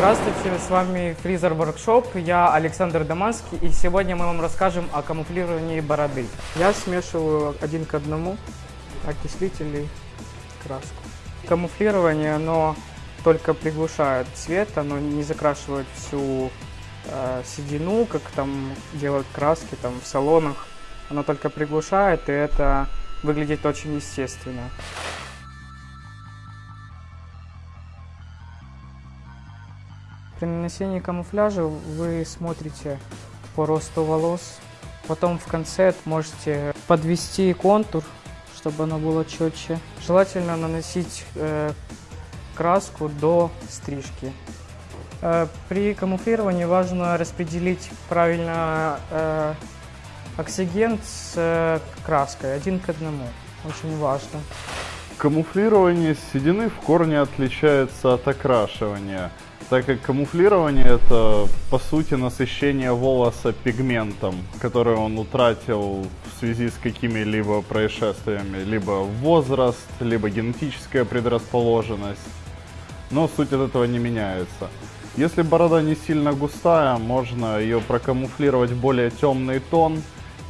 Здравствуйте, с вами Freezer Workshop, я Александр Даманский, и сегодня мы вам расскажем о камуфлировании бороды. Я смешиваю один к одному окислитель и краску. Камуфлирование, оно только приглушает цвет, оно не закрашивает всю э, седину, как там делают краски там в салонах. Оно только приглушает, и это выглядит очень естественно. При нанесении камуфляжа вы смотрите по росту волос. Потом в конце можете подвести контур, чтобы оно было четче. Желательно наносить э, краску до стрижки. Э, при камуфлировании важно распределить правильно э, оксиген с э, краской один к одному. Очень важно. Камуфлирование седины в корне отличается от окрашивания, так как камуфлирование это по сути насыщение волоса пигментом, который он утратил в связи с какими-либо происшествиями, либо возраст, либо генетическая предрасположенность. Но суть от этого не меняется. Если борода не сильно густая, можно ее прокамуфлировать в более темный тон,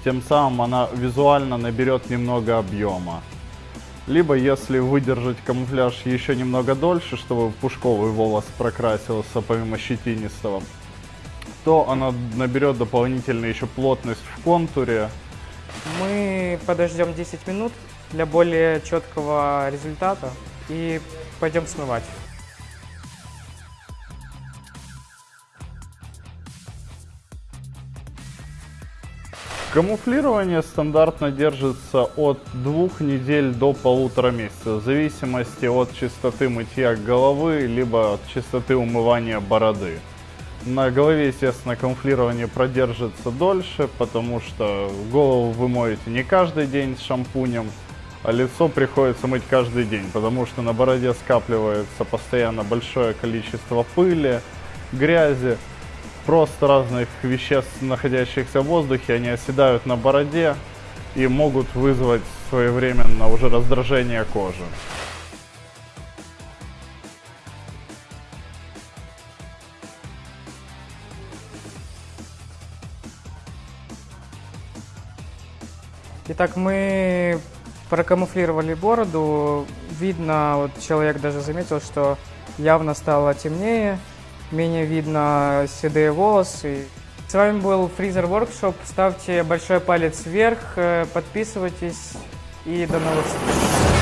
тем самым она визуально наберет немного объема. Либо если выдержать камуфляж еще немного дольше, чтобы пушковый волос прокрасился помимо щетинистого, то она наберет дополнительную еще плотность в контуре. Мы подождем 10 минут для более четкого результата и пойдем смывать. Камуфлирование стандартно держится от двух недель до полутора месяцев, в зависимости от частоты мытья головы, либо от частоты умывания бороды. На голове, естественно, камуфлирование продержится дольше, потому что голову вы моете не каждый день с шампунем, а лицо приходится мыть каждый день, потому что на бороде скапливается постоянно большое количество пыли, грязи, просто разных веществ, находящихся в воздухе, они оседают на бороде и могут вызвать своевременно уже раздражение кожи. Итак, мы прокамуфлировали бороду. Видно, вот человек даже заметил, что явно стало темнее менее видно седые волосы. С вами был Freezer Workshop. Ставьте большой палец вверх, э, подписывайтесь и до новых встреч.